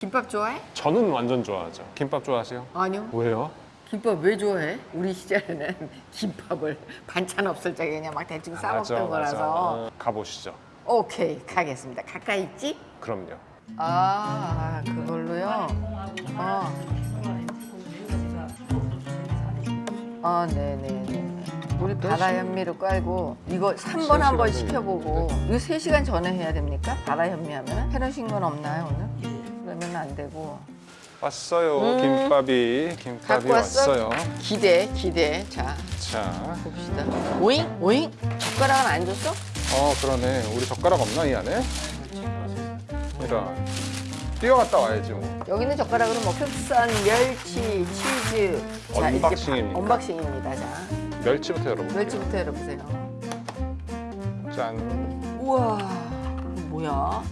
김밥 좋아해? 저는 완전 좋아하죠. 김밥 좋아하세요? 아니요. 왜요? 김밥 왜 좋아해? 우리 시절에는 김밥을 반찬 없을 적에 그냥 막 대충 싸 먹던 거라서. 어, 가보시죠. 오케이 가겠습니다. 가까이 있지? 그럼요. 아 그걸로요. 어. 아 네네네. 우리 바다 현미로 깔고 이거 3번 한번 시간 시켜보고 이거 3시간 전에 해야 됩니까? 바다 현미 하면 해놓으신 건 없나요 오늘? 그러면 안 되고 왔어요. 음. 김밥이 김밥이 왔어? 왔어요. 기대 기대 자 자, 봅시다 오잉 오잉 젓가락은 안 줬어? 어 그러네. 우리 젓가락 없나 이 안에? 이런. 뛰어갔다 와야지 뭐. 여기는 젓가락으로 뭐 흑선, 멸치, 치즈 자? 바- unboxing입니다 자 멸치부터 열어볼게요. 멸치부터 열어보세요 짠. 우와 뭐야?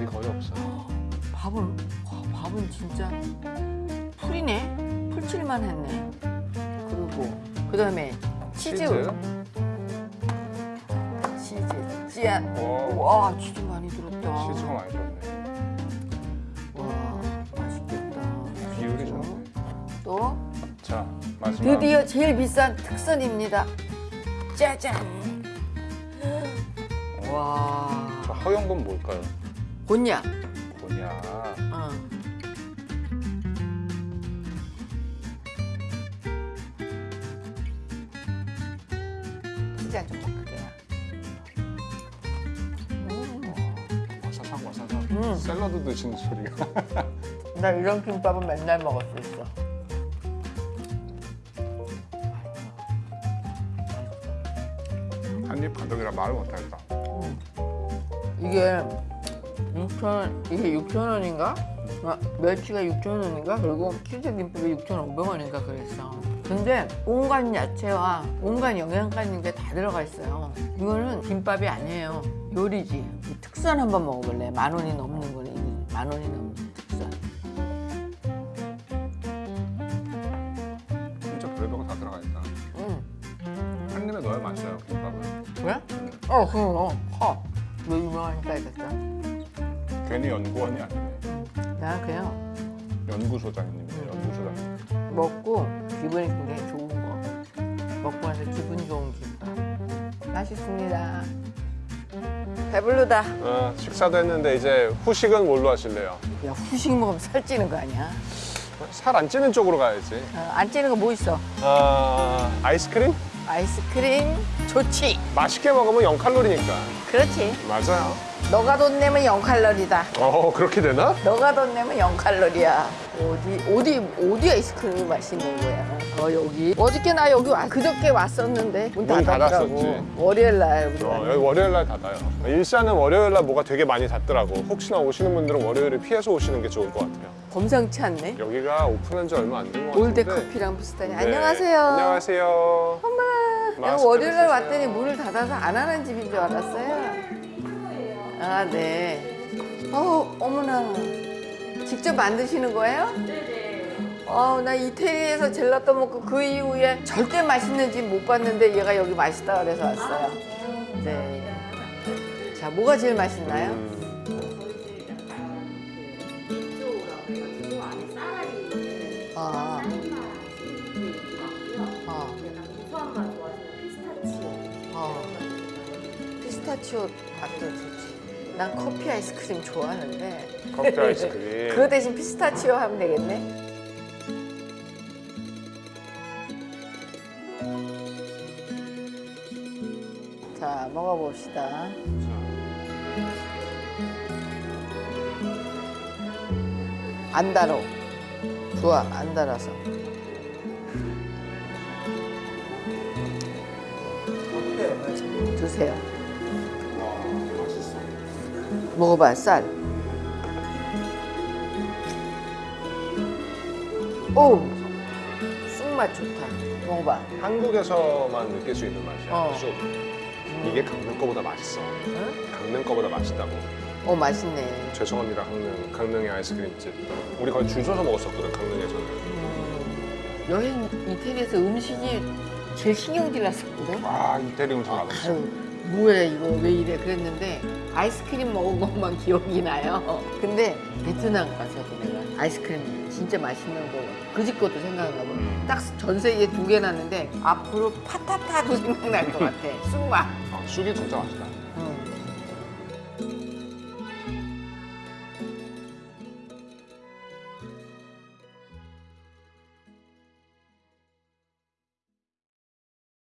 와, 밥이 거의 없어요. 밥은 와, 밥은 진짜 풀이네 풀칠만 했네 그리고 그 다음에 치즈 치즈 오. 와 치즈 많이 들었다 치즈가 많이 들었네. 와 맛있겠다 비율이 좋네. 또 자, 마지막. 드디어 제일 비싼 특선입니다 짜잔 와 저 허연 건 뭘까요? 곤약 뭐냐? 어. 시장 좀 바꿀게요. 음. 와사삭 와사삭. 음. 샐러드 드시는 소리가. 나 이런 김밥은 맨날 먹을 수 있어. 한입 가득이라 말을 못하겠다. 이게 6천 이게 6천 원인가? 아, 멸치가 6천 원인가? 그리고 치즈 김밥이 6,500원인가 그랬어. 근데 온갖 야채와 온갖 영양가 있는 게 다 들어가 있어요. 이거는 김밥이 아니에요. 요리지. 이 특선 한번 먹어볼래? 만 원이 넘는 거네. 만 원이 넘는 특선. 진짜 별의별 거다 들어가 있다. 응. 한 입에 넣어야 맛있어요 김밥은. 왜? 어, 그럼 어, 커. 왜 유명하니까 이랬어? 괜히 연구원이 아니네. 나 그냥 연구소장님이네 연구소장. 먹고 기분이 굉장히 좋은 거. 먹고 나서 기분 좋은 김밥. 맛있습니다. 배부르다. 어, 식사도 했는데 이제 후식은 뭘로 하실래요? 야, 후식 먹으면 살찌는 거 아니야? 살 안 찌는 쪽으로 가야지. 어, 안 찌는 거 뭐 있어? 아 아이스크림? 아이스크림 좋지. 맛있게 먹으면 0칼로리니까. 그렇지. 맞아요. 너가 돈 내면 0칼로리다. 어 그렇게 되나? 너가 돈 내면 0칼로리야. 어디 어디 어디 아이스크림이 맛있는 거야? 어 여기. 어저께 나 여기 와, 그저께 왔었는데 문 문. 닫았었지. 월요일 날 어. 여기 월요일 날 닫아요. 일산은 월요일 날 뭐가 되게 많이 닫더라고. 혹시나 오시는 분들은 월요일을 피해서 오시는 게 좋을 것 같아요. 범상치 않네. 여기가 오픈한 지 얼마 안 된 것 같은데. 올드 커피랑 비슷하니. 네. 안녕하세요. 안녕하세요. 내가 마스크 월요일 날 쓰세요. 왔더니 문을 닫아서 안 하는 집인 줄 알았어요. 아, 네. 어, 어머나. 직접 만드시는 거예요? 네네. 어, 나 이태리에서 젤라또 먹고 그 이후에 절대 맛있는 집 못 봤는데 얘가 여기 맛있다 그래서 왔어요. 네. 자, 뭐가 제일 맛있나요? 음, 고소한 맛 좋아하시는 피스타치오 어. 피스타치오 밥도 좋지. 난 커피 아이스크림 좋아하는데. 커피 아이스크림. 그거 대신 피스타치오 하면 되겠네. 자, 먹어봅시다. 안 달어. 좋아, 안 달아서. 드세요. 먹어봐, 쌀. 오! 쑥맛 좋다. 먹어봐. 한국에서만 느낄 수 있는 맛이야. 어. 쑥. 이게 강릉 거보다 맛있어. 응? 강릉 거보다 맛있다고. 어, 맛있네. 죄송합니다, 강릉. 강릉의 아이스크림집. 우리 거의 줄 서서 먹었었거든, 강릉에서는. 음, 여행 이태리에서 음식이 제일 신경질 났었거든. 아, 이태리 음식. 아유, 뭐야 이거 왜 이래 그랬는데 아이스크림 먹은 것만 기억이 나요. 근데 베트남 가서도 내가 아이스크림 진짜 맛있는 거 그 집 것도 생각나고 딱전 세계에 두 개 났는데 앞으로 파타타도 생각날 것 같아. 쑥맛. 아, 쑥이 진짜 맛있다.